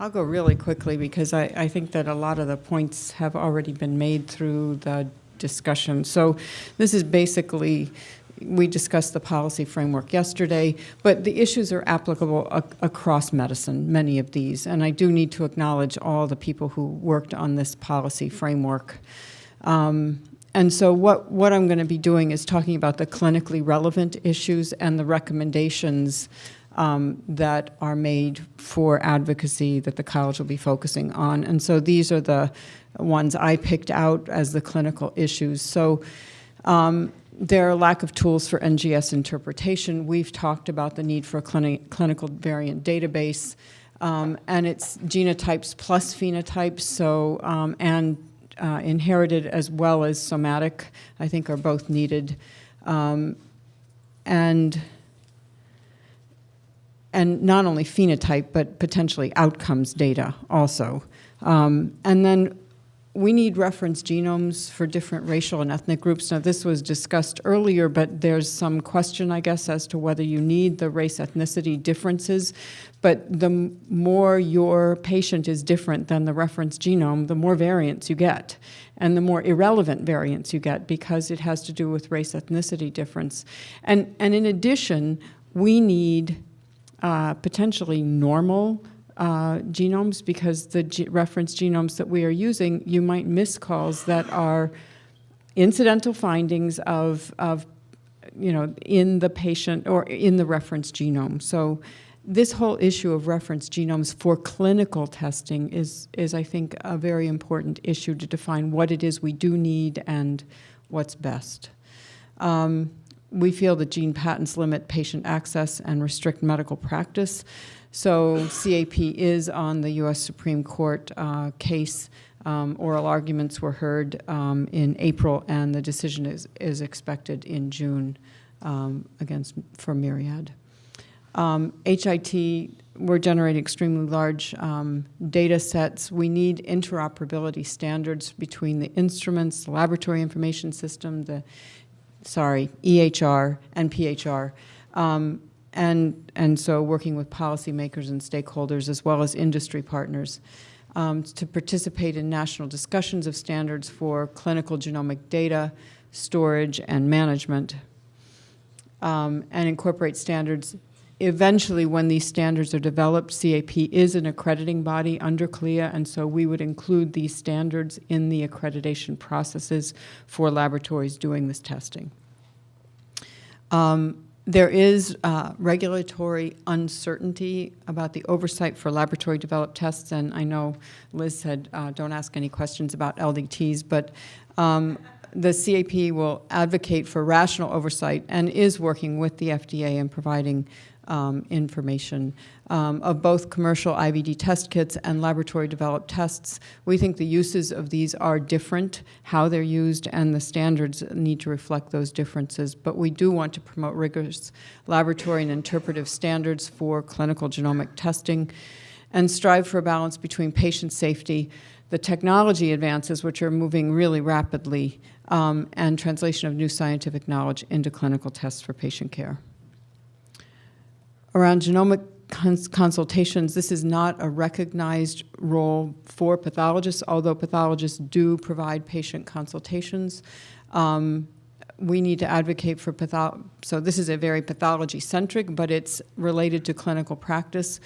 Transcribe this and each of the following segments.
I'll go really quickly because I, I think that a lot of the points have already been made through the discussion. So this is basically, we discussed the policy framework yesterday, but the issues are applicable ac across medicine, many of these. And I do need to acknowledge all the people who worked on this policy framework. Um, and so what, what I'm going to be doing is talking about the clinically relevant issues and the recommendations um, that are made for advocacy that the college will be focusing on. And so these are the ones I picked out as the clinical issues. So um, there are lack of tools for NGS interpretation. We've talked about the need for a clini clinical variant database, um, and it's genotypes plus phenotypes, so, um, and uh, inherited as well as somatic, I think are both needed. Um, and and not only phenotype, but potentially outcomes data also. Um, and then we need reference genomes for different racial and ethnic groups. Now, this was discussed earlier, but there's some question, I guess, as to whether you need the race ethnicity differences. But the more your patient is different than the reference genome, the more variants you get, and the more irrelevant variants you get because it has to do with race ethnicity difference. And, and in addition, we need uh, potentially normal uh, genomes because the reference genomes that we are using, you might miss calls that are incidental findings of, of, you know, in the patient or in the reference genome. So this whole issue of reference genomes for clinical testing is, is I think, a very important issue to define what it is we do need and what's best. Um, we feel that gene patents limit patient access and restrict medical practice. So CAP is on the U.S. Supreme Court uh, case. Um, oral arguments were heard um, in April, and the decision is, is expected in June um, against for Myriad. HIT, um, we're generating extremely large um, data sets. We need interoperability standards between the instruments, the laboratory information system, the sorry, EHR and PHR. Um, and, and so working with policymakers and stakeholders as well as industry partners um, to participate in national discussions of standards for clinical genomic data, storage, and management, um, and incorporate standards eventually when these standards are developed, CAP is an accrediting body under CLIA, and so we would include these standards in the accreditation processes for laboratories doing this testing. Um, there is uh, regulatory uncertainty about the oversight for laboratory developed tests, and I know Liz said uh, don't ask any questions about LDTs, but um, the CAP will advocate for rational oversight and is working with the FDA in providing um, information um, of both commercial IVD test kits and laboratory developed tests. We think the uses of these are different, how they're used, and the standards need to reflect those differences. But we do want to promote rigorous laboratory and interpretive standards for clinical genomic testing and strive for a balance between patient safety, the technology advances, which are moving really rapidly, um, and translation of new scientific knowledge into clinical tests for patient care. Around genomic cons consultations, this is not a recognized role for pathologists, although pathologists do provide patient consultations. Um, we need to advocate for patho so this is a very pathology-centric, but it's related to clinical practice.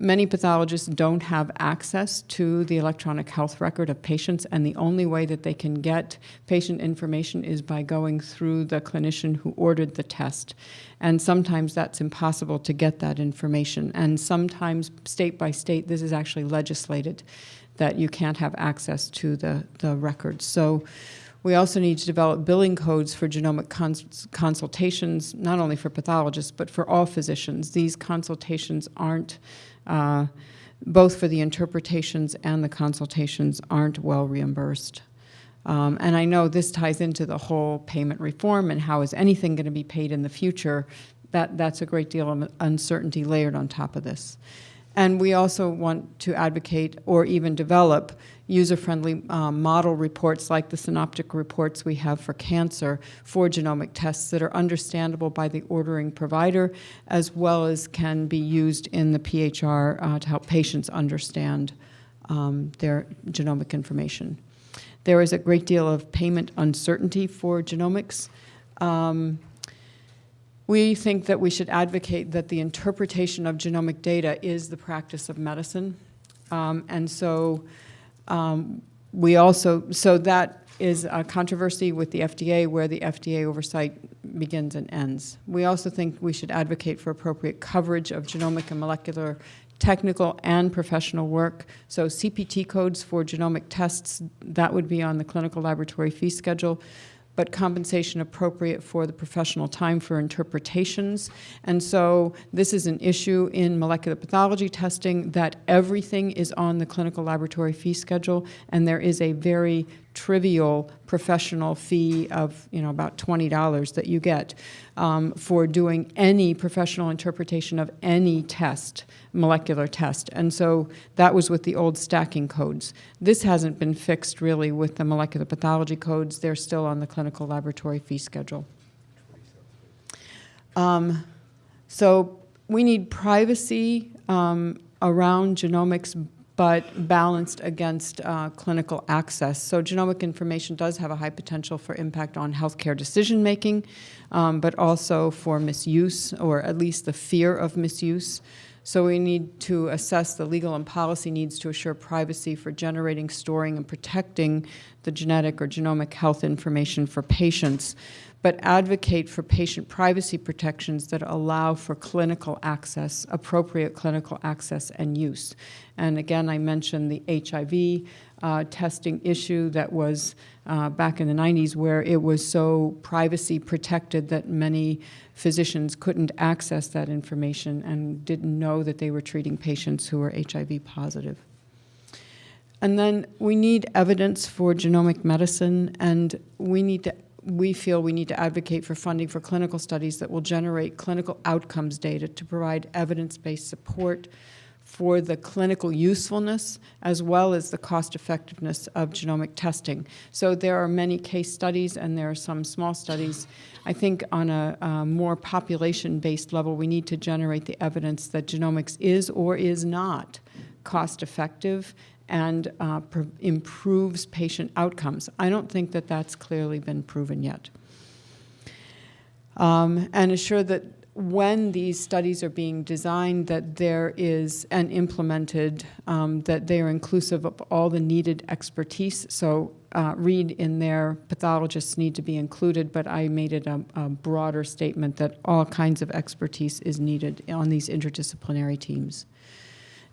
Many pathologists don't have access to the electronic health record of patients, and the only way that they can get patient information is by going through the clinician who ordered the test. And sometimes that's impossible to get that information. And sometimes, state by state, this is actually legislated that you can't have access to the, the records. So we also need to develop billing codes for genomic cons consultations, not only for pathologists, but for all physicians. These consultations aren't uh, both for the interpretations and the consultations aren't well reimbursed. Um, and I know this ties into the whole payment reform and how is anything going to be paid in the future. That, that's a great deal of uncertainty layered on top of this. And we also want to advocate or even develop user-friendly um, model reports like the synoptic reports we have for cancer for genomic tests that are understandable by the ordering provider as well as can be used in the PHR uh, to help patients understand um, their genomic information. There is a great deal of payment uncertainty for genomics. Um, we think that we should advocate that the interpretation of genomic data is the practice of medicine. Um, and so um, we also, so that is a controversy with the FDA where the FDA oversight begins and ends. We also think we should advocate for appropriate coverage of genomic and molecular technical and professional work. So CPT codes for genomic tests, that would be on the clinical laboratory fee schedule but compensation appropriate for the professional time for interpretations. And so this is an issue in molecular pathology testing that everything is on the clinical laboratory fee schedule, and there is a very trivial professional fee of you know about $20 that you get um, for doing any professional interpretation of any test, molecular test. And so that was with the old stacking codes. This hasn't been fixed really with the molecular pathology codes. They're still on the clinical laboratory fee schedule. Um, so we need privacy um, around genomics but balanced against uh, clinical access. So genomic information does have a high potential for impact on healthcare decision making, um, but also for misuse, or at least the fear of misuse. So we need to assess the legal and policy needs to assure privacy for generating, storing, and protecting the genetic or genomic health information for patients but advocate for patient privacy protections that allow for clinical access, appropriate clinical access and use. And again, I mentioned the HIV uh, testing issue that was uh, back in the 90s where it was so privacy protected that many physicians couldn't access that information and didn't know that they were treating patients who were HIV positive. And then we need evidence for genomic medicine and we need to we feel we need to advocate for funding for clinical studies that will generate clinical outcomes data to provide evidence-based support for the clinical usefulness as well as the cost effectiveness of genomic testing. So there are many case studies and there are some small studies. I think on a, a more population-based level, we need to generate the evidence that genomics is or is not cost effective and uh, improves patient outcomes. I don't think that that's clearly been proven yet. Um, and assure that when these studies are being designed that there is and implemented um, that they are inclusive of all the needed expertise. So uh, read in there, pathologists need to be included, but I made it a, a broader statement that all kinds of expertise is needed on these interdisciplinary teams.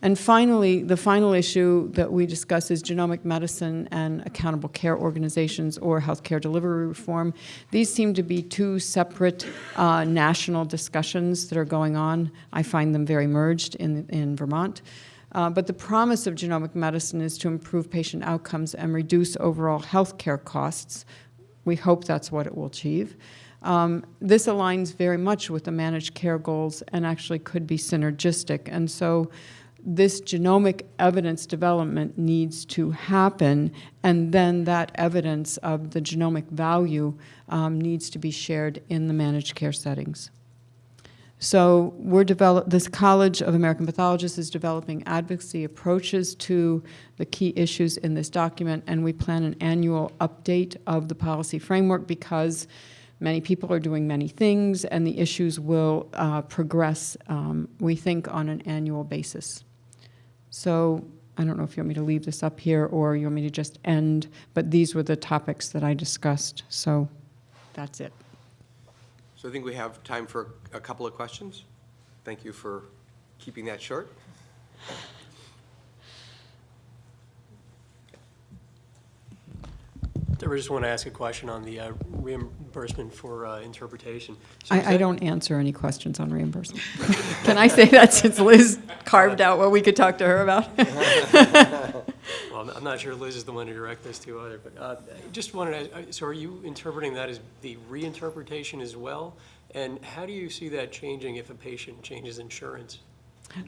And finally, the final issue that we discuss is genomic medicine and accountable care organizations or healthcare delivery reform. These seem to be two separate uh, national discussions that are going on. I find them very merged in, in Vermont. Uh, but the promise of genomic medicine is to improve patient outcomes and reduce overall healthcare costs. We hope that's what it will achieve. Um, this aligns very much with the managed care goals and actually could be synergistic. And so this genomic evidence development needs to happen, and then that evidence of the genomic value um, needs to be shared in the managed care settings. So we're develop this College of American Pathologists is developing advocacy approaches to the key issues in this document, and we plan an annual update of the policy framework because many people are doing many things, and the issues will uh, progress, um, we think, on an annual basis. So I don't know if you want me to leave this up here or you want me to just end, but these were the topics that I discussed. So that's it. So I think we have time for a couple of questions. Thank you for keeping that short. I just want to ask a question on the uh, reimbursement for uh, interpretation. So I, I don't answer any questions on reimbursement. Can I say that since Liz carved out what we could talk to her about? Well, I'm not sure Liz is the one to direct this to either, but uh, just wanted to, uh, so are you interpreting that as the reinterpretation as well? And how do you see that changing if a patient changes insurance?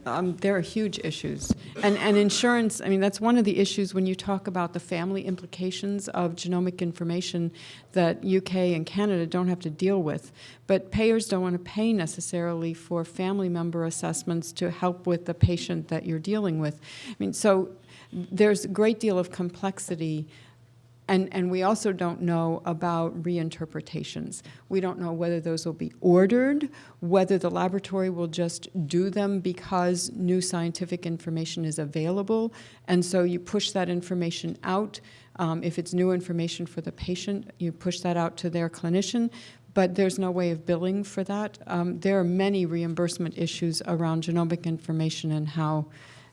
Um, there are huge issues. And, and insurance, I mean, that's one of the issues when you talk about the family implications of genomic information that UK and Canada don't have to deal with. But payers don't want to pay necessarily for family member assessments to help with the patient that you're dealing with. I mean, so there's a great deal of complexity and, and we also don't know about reinterpretations. We don't know whether those will be ordered, whether the laboratory will just do them because new scientific information is available. And so you push that information out. Um, if it's new information for the patient, you push that out to their clinician. But there's no way of billing for that. Um, there are many reimbursement issues around genomic information and how,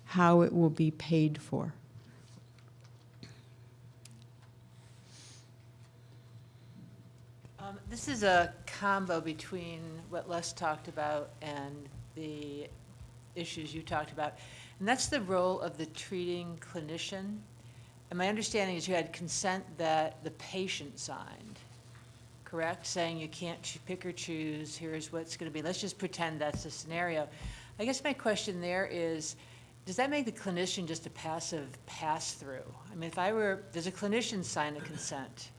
how it will be paid for. Um, This is a combo between what Les talked about and the issues you talked about, and that's the role of the treating clinician. And my understanding is you had consent that the patient signed, correct? Saying you can't pick or choose, here's what's going to be, let's just pretend that's the scenario. I guess my question there is, does that make the clinician just a passive pass-through? I mean, if I were, does a clinician sign a consent?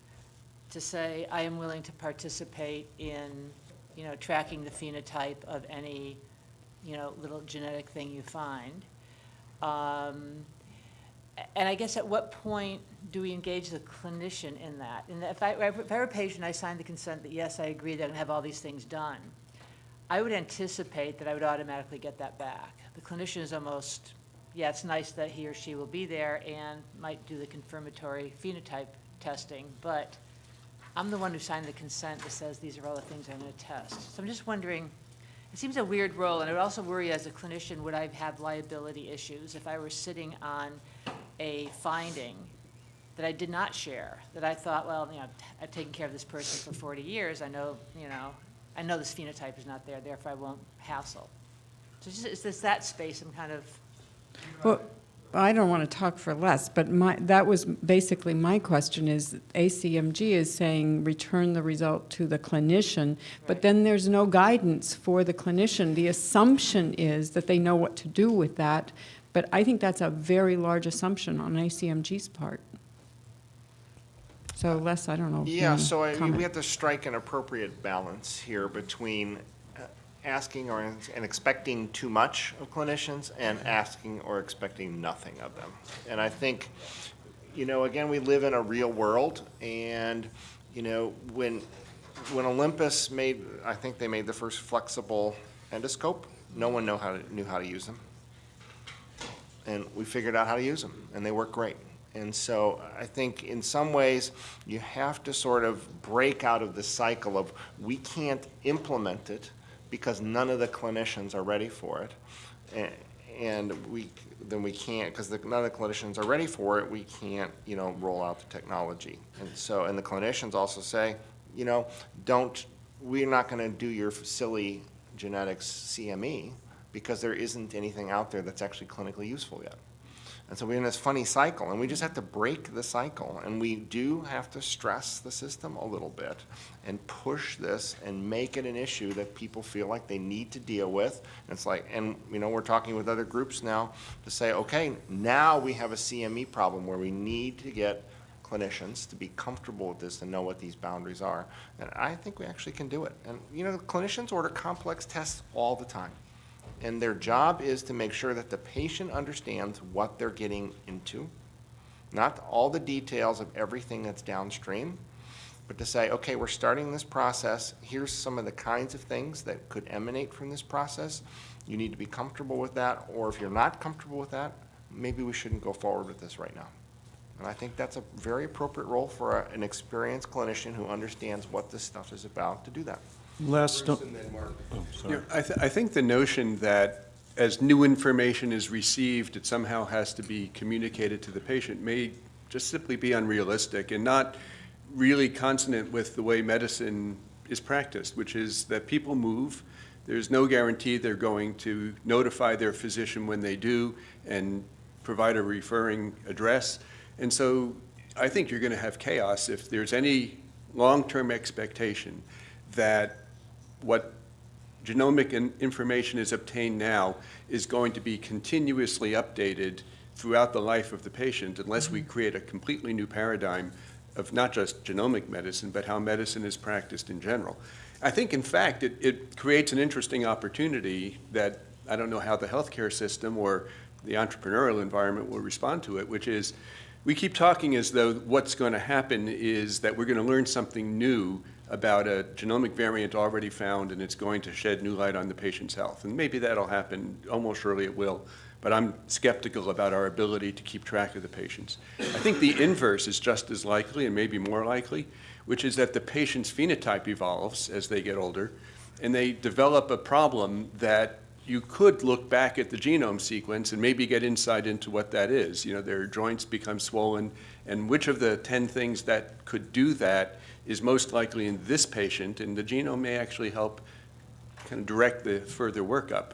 To say, I am willing to participate in, you know, tracking the phenotype of any, you know, little genetic thing you find. Um, And I guess at what point do we engage the clinician in that? And if I, if I were a patient, I signed the consent that, yes, I agree that I'm gonna have all these things done. I would anticipate that I would automatically get that back. The clinician is almost, yeah, it's nice that he or she will be there and might do the confirmatory phenotype testing, but I'm the one who signed the consent that says these are all the things I'm going to test. So I'm just wondering, it seems a weird role, and I would also worry as a clinician, would I have liability issues if I were sitting on a finding that I did not share, that I thought, well, you know, I've taken care of this person for 40 years, I know, you know, I know this phenotype is not there, therefore I won't hassle. So it's just, it's just that space I'm kind of, Well, I don't want to talk for Les, but my, that was basically my question is ACMG is saying return the result to the clinician, but then there's no guidance for the clinician. The assumption is that they know what to do with that, but I think that's a very large assumption on ACMG's part. So Les, I don't know. if Yeah, so I mean, we have to strike an appropriate balance here between asking or, and expecting too much of clinicians and asking or expecting nothing of them. And I think, you know, again, we live in a real world, and, you know, when, when Olympus made, I think they made the first flexible endoscope, no one know how to, knew how to use them. And we figured out how to use them, and they work great. And so I think in some ways, you have to sort of break out of the cycle of, we can't implement it because none of the clinicians are ready for it. And we, then we can't, because none of the clinicians are ready for it, we can't, you know, roll out the technology. And so, and the clinicians also say, you know, don't, we're not gonna do your silly genetics CME because there isn't anything out there that's actually clinically useful yet. And so we're in this funny cycle, and we just have to break the cycle. And we do have to stress the system a little bit and push this and make it an issue that people feel like they need to deal with. And it's like, and, you know, we're talking with other groups now to say, okay, now we have a CME problem where we need to get clinicians to be comfortable with this and know what these boundaries are. And I think we actually can do it. And, you know, clinicians order complex tests all the time. And their job is to make sure that the patient understands what they're getting into, not all the details of everything that's downstream, but to say, okay, we're starting this process, here's some of the kinds of things that could emanate from this process. You need to be comfortable with that, or if you're not comfortable with that, maybe we shouldn't go forward with this right now. And I think that's a very appropriate role for a- an experienced clinician who understands what this stuff is about to do that. Les, Bruce and then Mark. oh, Yeah, sorry. I, th- I think the notion that as new information is received, it somehow has to be communicated to the patient may just simply be unrealistic and not really consonant with the way medicine is practiced, which is that people move. There's no guarantee they're going to notify their physician when they do and provide a referring address. And so I think you're going to have chaos if there's any long-term expectation that what genomic in- information is obtained now is going to be continuously updated throughout the life of the patient unless we mm-hmm. create a completely new paradigm of not just genomic medicine, but how medicine is practiced in general. I think, in fact, it, it creates an interesting opportunity that I don't know how the healthcare system or the entrepreneurial environment will respond to it, which is we keep talking as though what's going to happen is that we're going to learn something new about a genomic variant already found and it's going to shed new light on the patient's health. And maybe that'll happen, almost surely it will, but I'm skeptical about our ability to keep track of the patients. I think the inverse is just as likely and maybe more likely, which is that the patient's phenotype evolves as they get older and they develop a problem that you could look back at the genome sequence and maybe get insight into what that is. You know, their joints become swollen, and which of the 10 things that could do that is most likely in this patient, and the genome may actually help kind of direct the further workup.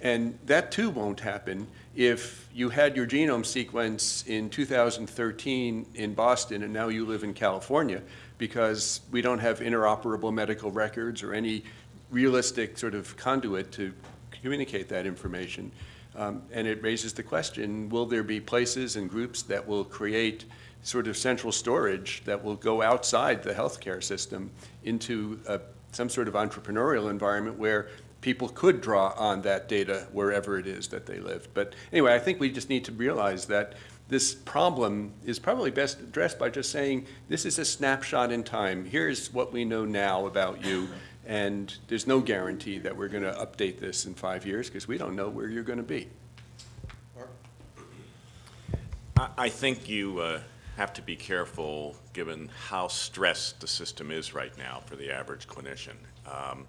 And that too won't happen if you had your genome sequence in 2013 in Boston and now you live in California because we don't have interoperable medical records or any realistic sort of conduit to communicate that information. Um, and it raises the question, will there be places and groups that will create sort of central storage that will go outside the healthcare system into a, some sort of entrepreneurial environment where people could draw on that data wherever it is that they live. But anyway, I think we just need to realize that this problem is probably best addressed by just saying, this is a snapshot in time. Here's what we know now about you. And there's no guarantee that we're going to update this in five years because we don't know where you're going to be. I, I think you uh, have to be careful, given how stressed the system is right now for the average clinician. Um,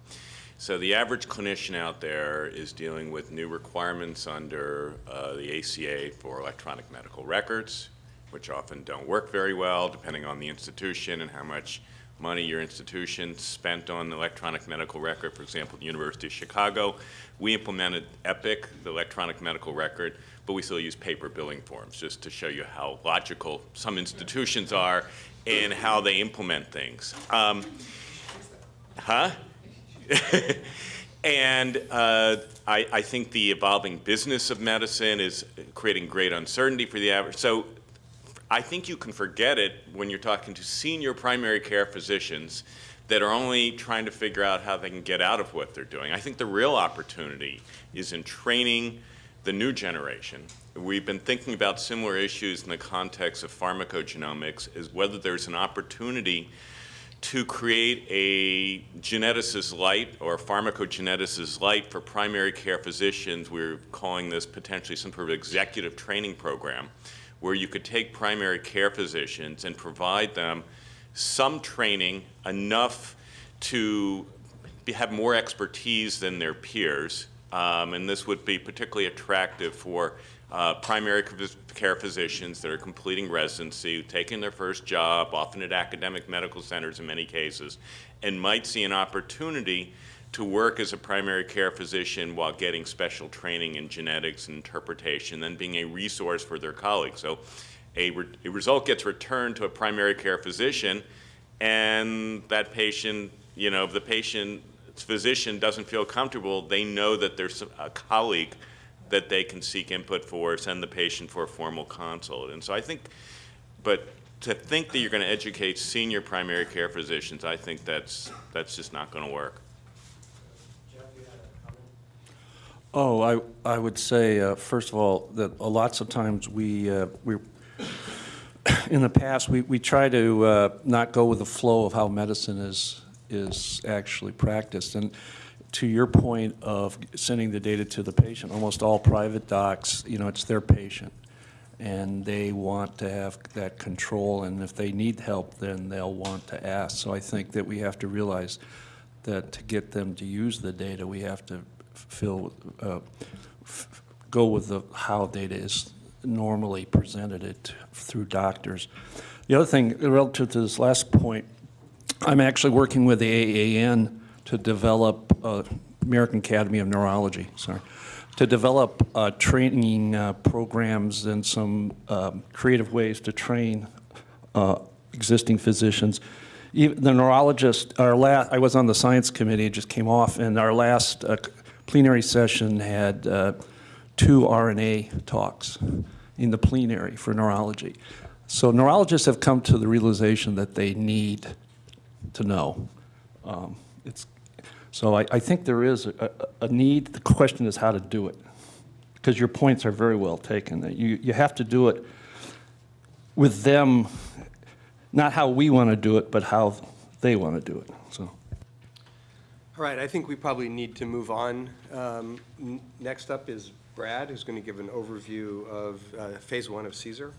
so the average clinician out there is dealing with new requirements under uh, the ACA for electronic medical records, which often don't work very well, depending on the institution and how much money your institution spent on the electronic medical record. For example, the University of Chicago, we implemented EPIC, the electronic medical record, but we still use paper billing forms, just to show you how logical some institutions are and how they implement things. Um, huh? and uh, I, I, think the evolving business of medicine is creating great uncertainty for the average. So I think you can forget it when you're talking to senior primary care physicians that are only trying to figure out how they can get out of what they're doing. I think the real opportunity is in training the new generation. We've been thinking about similar issues in the context of pharmacogenomics, is whether there's an opportunity to create a geneticist light or pharmacogeneticist light for primary care physicians. We're calling this potentially some sort of executive training program where you could take primary care physicians and provide them some training enough to be, have more expertise than their peers. Um, and this would be particularly attractive for uh, primary care physicians that are completing residency, taking their first job, often at academic medical centers in many cases, and might see an opportunity to work as a primary care physician while getting special training in genetics and interpretation, then being a resource for their colleagues. So a, re a result gets returned to a primary care physician, and that patient, you know, if the patient's physician doesn't feel comfortable, they know that there's a colleague that they can seek input for, send the patient for a formal consult. And so I think, but to think that you're going to educate senior primary care physicians, I think that's, that's just not going to work. Oh, I, I would say, uh, first of all, that lots of times we, uh, we in the past, we, we try to uh, not go with the flow of how medicine is, is actually practiced. And to your point of sending the data to the patient, almost all private docs, you know, it's their patient. And they want to have that control, and if they need help, then they'll want to ask. So I think that we have to realize that to get them to use the data, we have to fill, uh, go with the how data is normally presented it through doctors. The other thing, relative to this last point, I'm actually working with the AAN to develop, uh, American Academy of Neurology, sorry, to develop uh, training uh, programs and some um, creative ways to train uh, existing physicians even the neurologist, our last, I was on the science committee, it just came off, and our last uh, plenary session had uh, two RNA talks in the plenary for neurology. So neurologists have come to the realization that they need to know. Um, It's, so I, I think there is a, a need, the question is how to do it. Because your points are very well taken, you, you have to do it with them, not how we want to do it, but how they want to do it, so. All right, I think we probably need to move on. Um, Next up is Brad, who's going to give an overview of uh, Phase One of CSER.